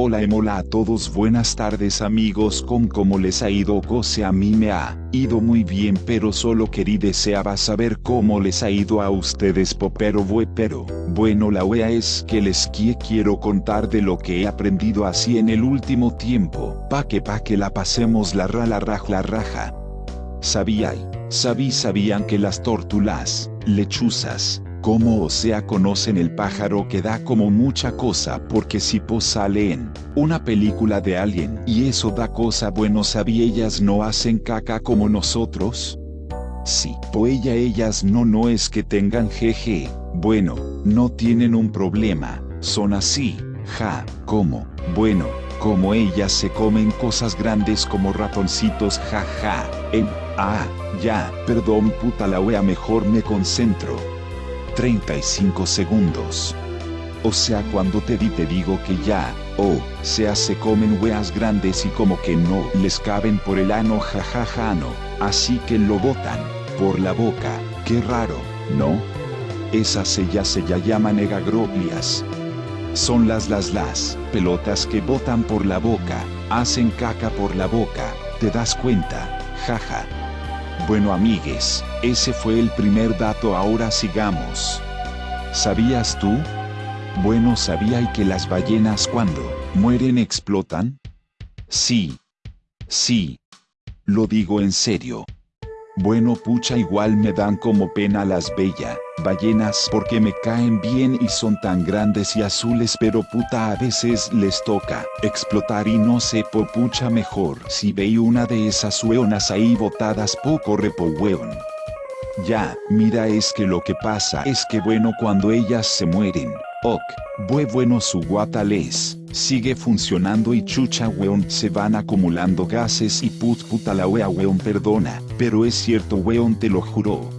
Hola emola a todos buenas tardes amigos con cómo les ha ido Cose a mí me ha ido muy bien pero solo querí deseaba saber cómo les ha ido a ustedes popero pero bueno la wea es que les quiero contar de lo que he aprendido así en el último tiempo pa que pa que la pasemos la ra la raj la raja. Sabía sabí sabían que las tórtulas lechuzas como o sea conocen el pájaro que da como mucha cosa porque si po sale en una película de alguien y eso da cosa bueno sabí ellas no hacen caca como nosotros. Sí, po ella ellas no no es que tengan jeje, bueno, no tienen un problema, son así, ja, como, bueno, como ellas se comen cosas grandes como ratoncitos jaja, ja, en, ah, ya, perdón puta la wea mejor me concentro. 35 segundos. O sea cuando te di te digo que ya, o sea se comen weas grandes y como que no les caben por el ano jajaja no, así que lo botan, por la boca, qué raro, ¿no? Esas ya se ya llaman egagroglias. Son las las las pelotas que botan por la boca, hacen caca por la boca, ¿te das cuenta? Jaja. Bueno amigues, ese fue el primer dato ahora sigamos. ¿Sabías tú? Bueno sabía que las ballenas cuando mueren explotan. Sí. Sí. Lo digo en serio. Bueno pucha igual me dan como pena las bellas ballenas porque me caen bien y son tan grandes y azules pero puta a veces les toca explotar y no sé po pucha mejor si veí una de esas hueonas ahí botadas poco repo hueón. Ya, mira es que lo que pasa es que bueno cuando ellas se mueren, ok, bue bueno su guatales, sigue funcionando y chucha weón se van acumulando gases y put puta la wea weón perdona, pero es cierto weón te lo juro.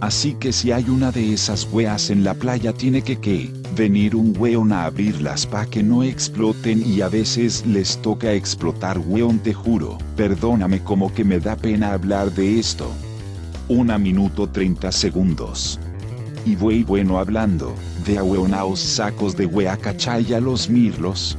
Así que si hay una de esas weas en la playa tiene que que, venir un weón a abrirlas pa que no exploten y a veces les toca explotar weón te juro, perdóname como que me da pena hablar de esto. Una minuto 30 segundos. Y wey bueno hablando, de ahueonaos sacos de wea cachaya los mirlos.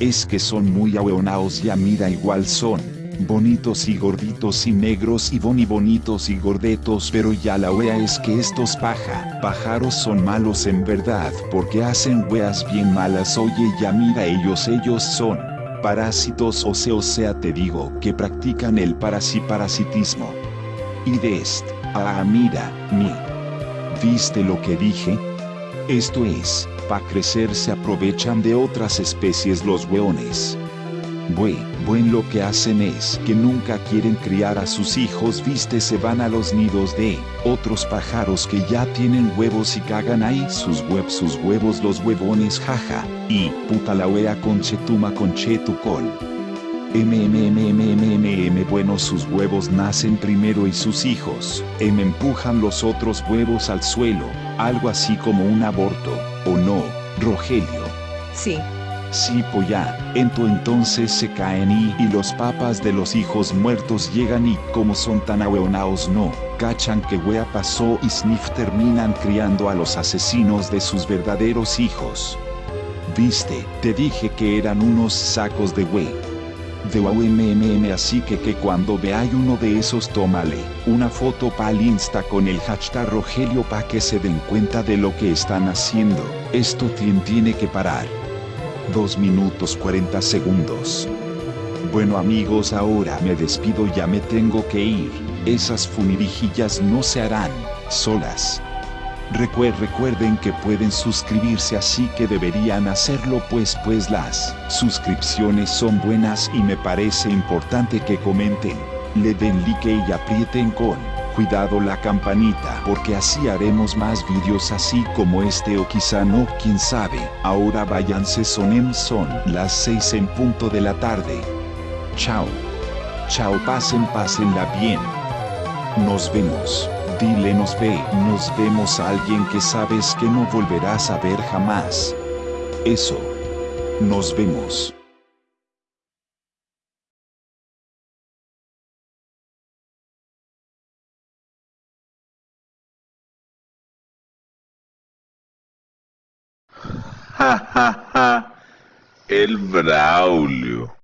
Es que son muy ahueonaos ya mira igual son bonitos y gorditos y negros y boni bonitos y gordetos pero ya la wea es que estos paja, pájaros son malos en verdad porque hacen weas bien malas oye ya mira ellos ellos son parásitos o sea o sea te digo que practican el parasiparasitismo. Y de este, ah mira, mi. ¿Viste lo que dije? Esto es, pa crecer se aprovechan de otras especies los weones. Bue, buen lo que hacen es que nunca quieren criar a sus hijos, viste, se van a los nidos de otros pájaros que ya tienen huevos y cagan ahí sus sus huevos, los huevones, jaja, y puta la wea conchetuma conchetucol. MMMMMM bueno sus huevos nacen primero y sus hijos, M empujan los otros huevos al suelo, algo así como un aborto, ¿o no, Rogelio? Sí. Sí, polla, ento entonces se caen y, y los papas de los hijos muertos llegan y, como son tan ahueonaos no, cachan que wea pasó y sniff terminan criando a los asesinos de sus verdaderos hijos. Viste, te dije que eran unos sacos de wey. De WMMM así que que cuando veáis uno de esos tómale una foto pa'l insta con el hashtag Rogelio pa que se den cuenta de lo que están haciendo, esto tiene que parar. 2 minutos 40 segundos. Bueno amigos ahora me despido ya me tengo que ir, esas funirijillas no se harán, solas. Recuerden que pueden suscribirse así que deberían hacerlo pues pues las suscripciones son buenas y me parece importante que comenten, le den like y aprieten con cuidado la campanita porque así haremos más vídeos así como este o quizá no, quién sabe. Ahora váyanse son en son las 6 en punto de la tarde. Chao. Chao pasen pásenla bien. Nos vemos. Dile nos ve, nos vemos a alguien que sabes que no volverás a ver jamás. Eso. Nos vemos. Ja, ja, ja. El Braulio.